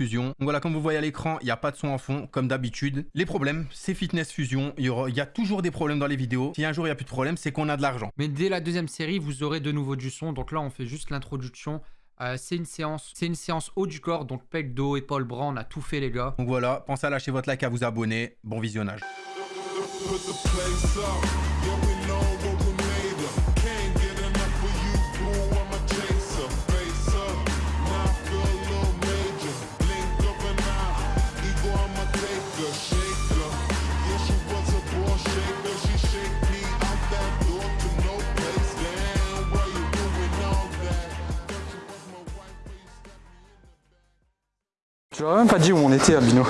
Fusion. Donc voilà, comme vous voyez à l'écran, il n'y a pas de son en fond, comme d'habitude. Les problèmes, c'est Fitness Fusion. Il y, aura, il y a toujours des problèmes dans les vidéos. Si un jour il n'y a plus de problème, c'est qu'on a de l'argent. Mais dès la deuxième série, vous aurez de nouveau du son. Donc là, on fait juste l'introduction. Euh, c'est une séance, c'est une séance haut du corps, donc pec, dos, épaule, bras, on a tout fait les gars. Donc voilà, pensez à lâcher votre like, à vous abonner. Bon visionnage. Tu leur as même pas dit où on était, Albino.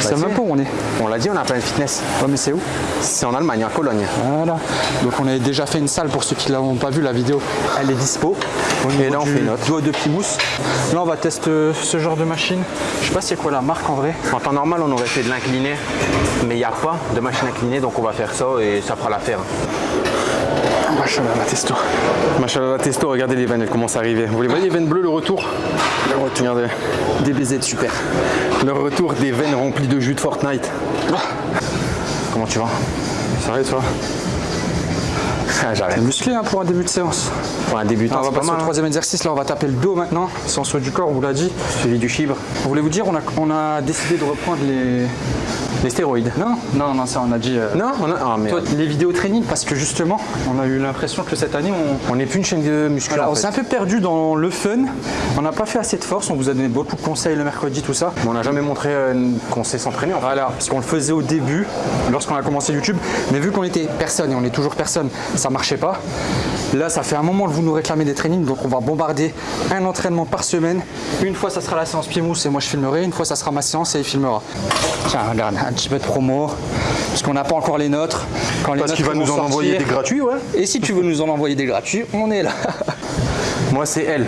Sais si. même pas où on est. On l'a dit, on a plein de fitness. Ouais, mais c'est où? C'est en Allemagne, à Cologne. Voilà. Donc on avait déjà fait une salle pour ceux qui l'ont pas vu la vidéo. Elle est dispo. Et là, on fait une autre. doigt de Pimousse. Là on va tester euh, ce genre de machine. Je sais pas c'est quoi la marque en vrai. En temps normal, on aurait fait de l'incliné, mais il n'y a pas de machine inclinée, donc on va faire ça et ça fera l'affaire. Machallah la testo. Machallah, testo, regardez les veines, elles commencent à arriver. Vous les voyez, les veines bleues, le retour Le retour, regardez. DBZ super. Le retour des veines remplies de jus de Fortnite. Comment tu vas? Ça va, toi? Ah, J'arrête. C'est musclé hein, pour un début de séance? Pour un débutant, Ah, on va passer au hein. troisième exercice. Là on va taper le dos maintenant. Séance haut du corps, on vous l'a dit. Suivi du chibre. Voulez-vous dire on a, on a décidé de reprendre les. Les stéroïdes. Non Non, non, ça on a dit. euh, Non on a... Ah, mais Toi, les vidéos training parce que justement on a eu l'impression que cette année on, on n'est plus une chaîne de muscu. Voilà, on s'est un peu perdu dans le fun. On n'a pas fait assez de force. On vous a donné beaucoup de conseils le mercredi, tout ça. Mais on n'a jamais montré euh, qu'on sait s'entraîner en fait. Voilà, parce qu'on le faisait au début, lorsqu'on a commencé YouTube. Mais vu qu'on était personne et on est toujours personne, ça marchait pas. Là, ça fait un moment que vous nous réclamez des trainings, donc on va bombarder un entraînement par semaine. Une fois, ça sera la séance pied mousse et moi je filmerai. Une fois, ça sera ma séance et il filmera. Tiens, regarde, un petit peu de promo, parce qu'on n'a pas encore les nôtres. Quand les Parce qu'il va nous en sortir- envoyer des gratuits, ouais. Et si tu veux nous en envoyer des gratuits, on est là. Moi, c'est elle.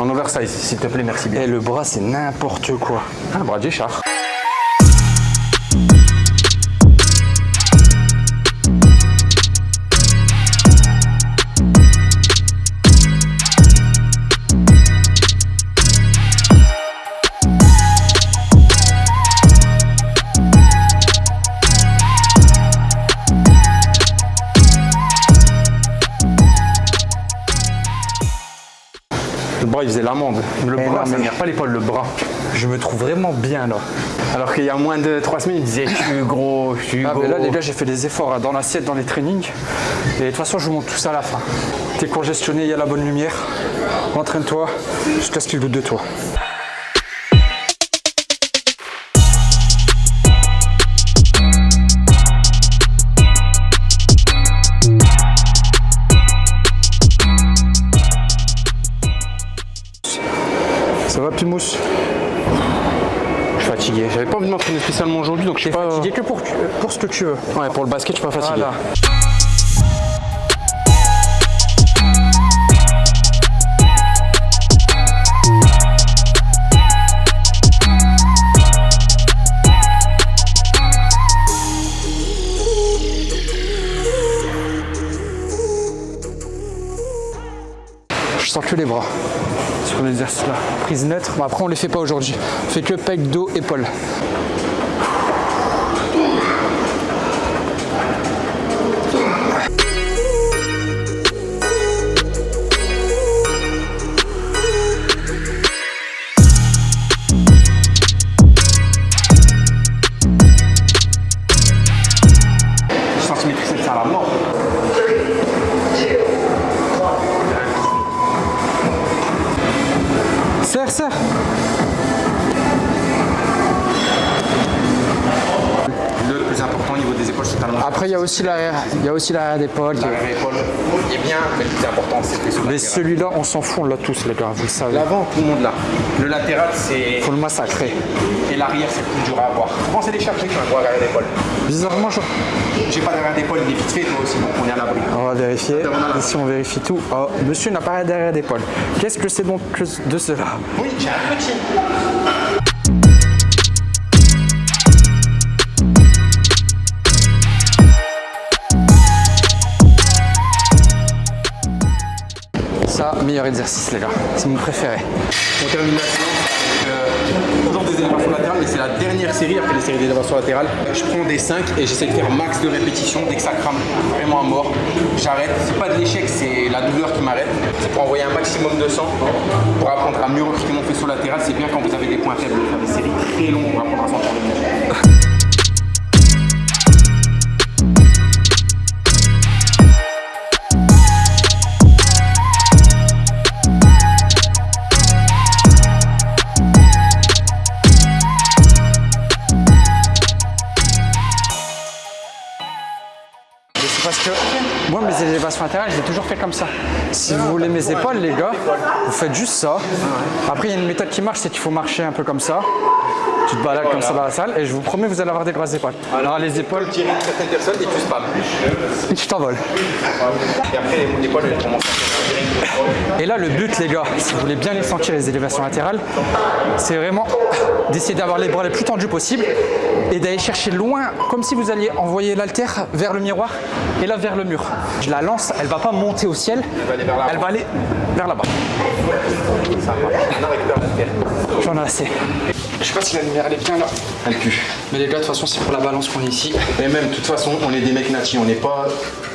En oversize, s'il te plaît, merci bien. Et le bras, c'est n'importe quoi. Ah, bras de bras, il faisait l'amende. Le Eh bras, non, ça mais- ne pas l'épaule, le bras. Je me trouve vraiment bien là. Alors qu'il y a moins de 3 semaines, il disait Je suis gros, je suis Ah, gros. mais là, les gars, j'ai fait des efforts hein, dans l'assiette, dans les trainings. Et de toute façon, je vous montre tout ça à la fin. T'es congestionné, il y a la bonne lumière. Entraîne-toi jusqu'à ce qu'il doute de toi. Je suis fatigué. J'avais pas envie de m'entraîner spécialement aujourd'hui, donc je T'es pas. fatigué que pour, pour ce que tu veux. Ouais, pour le basket, je suis pas fatigué. Voilà. Je sens que les bras sur l'exercice là. Prise neutre. Bon, après, on les fait pas aujourd'hui. On fait que pec, dos, épaule. Après, il y a aussi l'arrière, il y a aussi l'arrière d'épaule. est- bien, mais le plus important, c'est que Mais celui-là, on s'en fout, on l'a tous, les gars, vous le savez. L'avant, tout le monde l'a. Le latéral, c'est. Faut le massacrer. Et l'arrière, c'est le plus dur à avoir. Souvent, c'est les chercher qui ont un gros arrière d'épaule. Bizarrement, je... J'ai pas d'arrière d'épaule, il est vite fait, toi aussi, donc on est à l'abri. on va vérifier. Ici, on vérifie tout. Oh, monsieur n'a pas derrière d'épaule. Qu'est-ce que c'est donc de cela? Oui, j'ai un petit. Meilleur exercice, les gars. C'est mon préféré. On termine la avec euh, et c'est la dernière série après les séries d'élévation latérale. Je prends des 5 et j'essaie de faire max de répétitions. Dès que ça crame vraiment à mort, j'arrête. C'est pas de l'échec, c'est la douleur qui m'arrête. C'est pour envoyer un maximum de sang, pour apprendre à mieux recruter mon faisceau latéral. C'est bien quand vous avez des points faibles, de faire des séries très longues pour apprendre à sentir moi, mes élévations latérales, je toujours fait comme ça. Si vous voulez mes épaules, les gars, vous faites juste ça. Après, il y a une méthode qui marche, c'est qu'il faut marcher un peu comme ça. Tu te balades comme ça dans la salle et je vous promets, vous allez avoir des grosses épaules. Alors, les épaules, Tirer certaines personnes et tu spams. tu t'envoles. Et après, les épaules, elles commencent Et là, le but, les gars, si vous voulez bien les sentir, les élévations latérales, c'est vraiment d'essayer d'avoir les bras les plus tendus possible et d'aller chercher loin, comme si vous alliez envoyer l'haltère vers le miroir et là vers le mur. Je la lance, elle va pas monter au ciel, elle va aller vers là-bas. J'en ai assez. Je sais pas si la lumière elle est bien là. Elle pue. Mais les gars, de toute façon, c'est pour la balance qu'on est ici. Et même, de toute façon, on est des mecs natis, on n'est pas.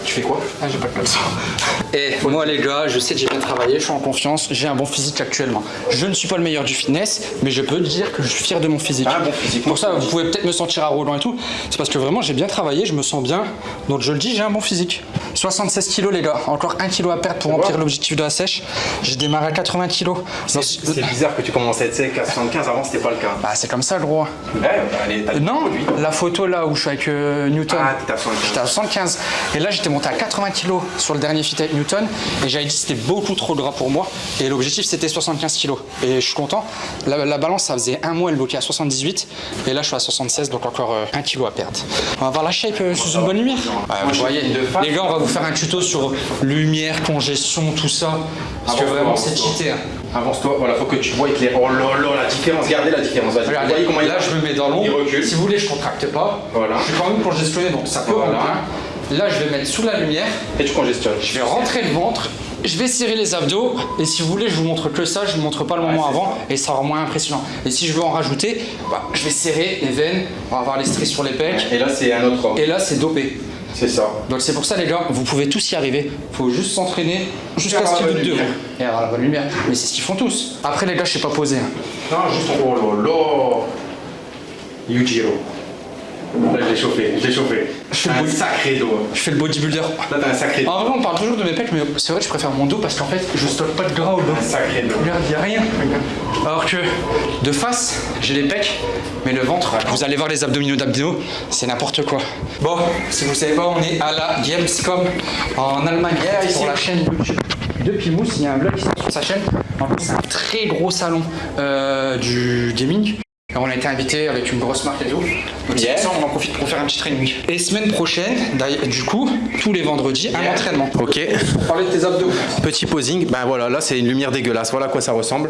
Tu fais quoi Ah, j'ai pas de ça. Et moi, les gars, je sais que j'ai bien travaillé, je suis en confiance, j'ai un bon physique actuellement. Je ne suis pas le meilleur du fitness, mais je peux dire que je suis fier de mon physique. Un bon physique. Pour ça, vous pouvez peut-être me sentir arrogant et tout. C'est parce que vraiment, j'ai bien travaillé, je me sens bien. Donc, je le dis, j'ai un bon physique. 76 kilos, les gars. Encore 1 kilo à perdre pour remplir l'objectif de la sèche. J'ai démarré à 80 kilos. C'est bizarre que tu commences à être sec à 75, avant c'était pas le cas. Bah, c'est comme ça, gros. Ouais, bah, allez, Non, la photo là où je suis avec euh, Newton. Ah, t'étais à 75. J'étais à 75. Et là, j'étais monté à 80 kg sur le dernier fit avec Newton. Et j'avais dit que c'était beaucoup trop gras pour moi. Et l'objectif, c'était 75 kg. Et je suis content. La, la balance, ça faisait un mois, elle bloquait à 78. Et là, je suis à 76, donc encore euh, 1 kg à perdre. On va voir la shape euh, sous une bonne lumière. Ouais, vous voyez, les gars, on va vous faire un tuto sur lumière, congestion, tout ça. Parce que vraiment, c'est cheaté. hein. Avance-toi, voilà, faut que tu vois éclair. Oh là là, la différence, regardez la différence. Regardez, vous voyez comment il là je me mets dans l'ombre. Si vous voulez, je contracte pas. Voilà. Je suis quand même congestionné, donc ça peut Voilà. rentrer. Là, je vais mettre sous la lumière. Et tu congestionnes. Je vais rentrer le ventre. Je vais serrer les abdos. Et si vous voulez, je vous montre que ça. Je vous montre pas le moment avant. Et ça sera moins impressionnant. Et si je veux en rajouter, bah, je vais serrer les veines. On va avoir les stries sur les pecs. Et là, c'est un autre. Et là, c'est dopé. C'est ça. Donc c'est pour ça les gars, vous pouvez tous y arriver. Faut juste s'entraîner jusqu'à ce qu'il doute de vous. Et avoir la bonne lumière. Mais c'est ce qu'ils font tous. Après les gars, je sais pas poser. hein. Non, juste en oh là. Yujiro. Là, je l'ai chauffé, je l'ai chauffé. Fais un sacré dos. Je fais le bodybuilder. Là, t'as un sacré dos. En vrai, on parle toujours de mes pecs, mais c'est vrai que je préfère mon dos parce qu'en fait, je stocke pas de gras au dos. Un sacré dos. Regarde, y a rien. Alors que de face, j'ai les pecs, mais le ventre, vous allez voir les abdominaux d'abdos, c'est n'importe quoi. Bon, si vous savez pas, on est à la Gamescom en Allemagne pour la chaîne YouTube de Pimous. Il y a un vlog qui sort sur sa chaîne. En plus, c'est un très gros salon euh, du gaming. On a été invité avec une grosse marque et tout. Donc Yeah. ça, on en profite pour faire un petit training. Et semaine prochaine, d'ailleurs, du coup, tous les vendredis, un entraînement. Ok. Pour parler de tes abdos. Petit posing, ben voilà, là c'est une lumière dégueulasse, voilà à quoi ça ressemble.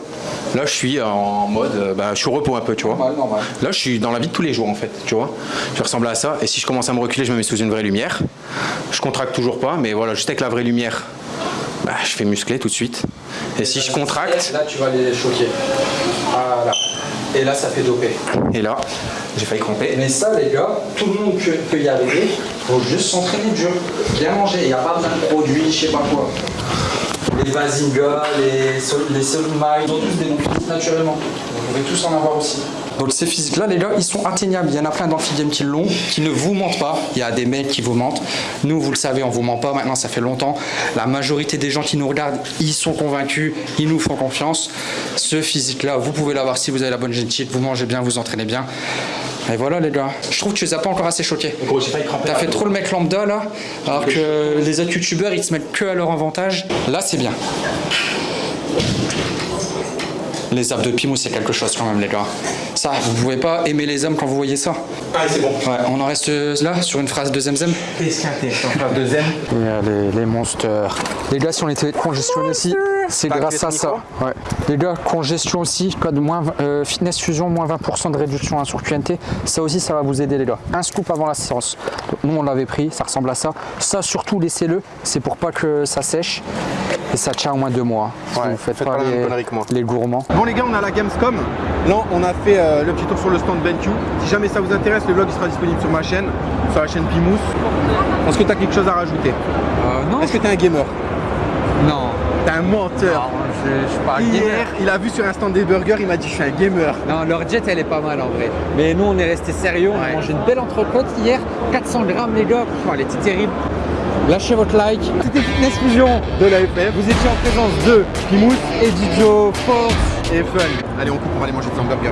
Là je suis en mode, euh, ben, je suis au repos un peu, tu vois. Normal, normal. Là je suis dans la vie de tous les jours en fait, tu vois. Je ressemble à ça, et si je commence à me reculer, je me mets sous une vraie lumière. Je contracte toujours pas, mais voilà, juste avec la vraie lumière, ben, je fais muscler tout de suite. Et si je contracte, Là, tu vas les choquer. Voilà. Et là, ça fait doper. et là, j'ai failli cramper. Mais ça, les gars, tout le monde peut, y arriver. Faut juste s'entraîner dur. Bien manger. Il n'y a pas besoin de produits, je sais pas quoi. Les Bazinga, les, ils ont tous des physiques naturellement. Vous pouvez tous en avoir aussi. Donc ces physiques-là, les gars, ils sont atteignables. Il y en a plein game qui l'ont, qui ne vous mentent pas. Il y a des mecs qui vous mentent. Nous, vous le savez, on vous ment pas. Maintenant, ça fait longtemps. La majorité des gens qui nous regardent, ils sont convaincus, ils nous font confiance. Ce physique-là, vous pouvez l'avoir si vous avez la bonne génétique, vous mangez bien, vous entraînez bien. Et voilà, les gars. Je trouve que tu les as pas encore assez choqués. T'as fait trop le mec lambda là, alors que les autres youtubeurs ils se mettent que à leur avantage. Là c'est bien. Les abdos de Pimou c'est quelque chose quand même les gars. Ça, vous pouvez pas aimer les hommes quand vous voyez ça. Ah, c'est bon. Ouais, on en reste là sur une phrase de Zemzem. Deuxième. les, les monsters. Les gars, si on était congestionnés aussi, c'est grâce à ça. Ouais. Les gars, congestion aussi, code moins, euh, fitness fusion, moins 20% de réduction hein, sur QNT. Ça aussi, ça va vous aider, les gars. Un scoop avant la séance. Donc, nous, on l'avait pris, ça ressemble à ça. Ça, surtout, laissez-le. C'est pour pas que ça sèche. Et ça tient au moins deux mois. Si Ouais, vous faites faites pas pas la même les, connerie que moi. les gourmands. Bon les gars, on à la Gamescom. Là, on a fait euh, le petit tour sur le stand BenQ. Si jamais ça vous intéresse, le vlog il sera disponible sur ma chaîne, sur la chaîne Pimous. Est-ce que tu as quelque chose à rajouter? Euh, non, Est-ce que tu es un gamer? Non. T'es un menteur. Non, je, je suis pas un Hier, gamer. il a vu sur un stand des burgers, il m'a dit je suis un gamer. Non, leur jet elle est pas mal en vrai. Mais nous on est resté sérieux, on Ouais. a mangé une belle entrecôte hier, 400 grammes les gars, elle était terrible. Lâchez votre like. C'était Fitness Fusion. De la FF Vous étiez en présence de Pimous et Dijo, Force. et Fun. Allez, on coupe, on va aller manger des hamburgers.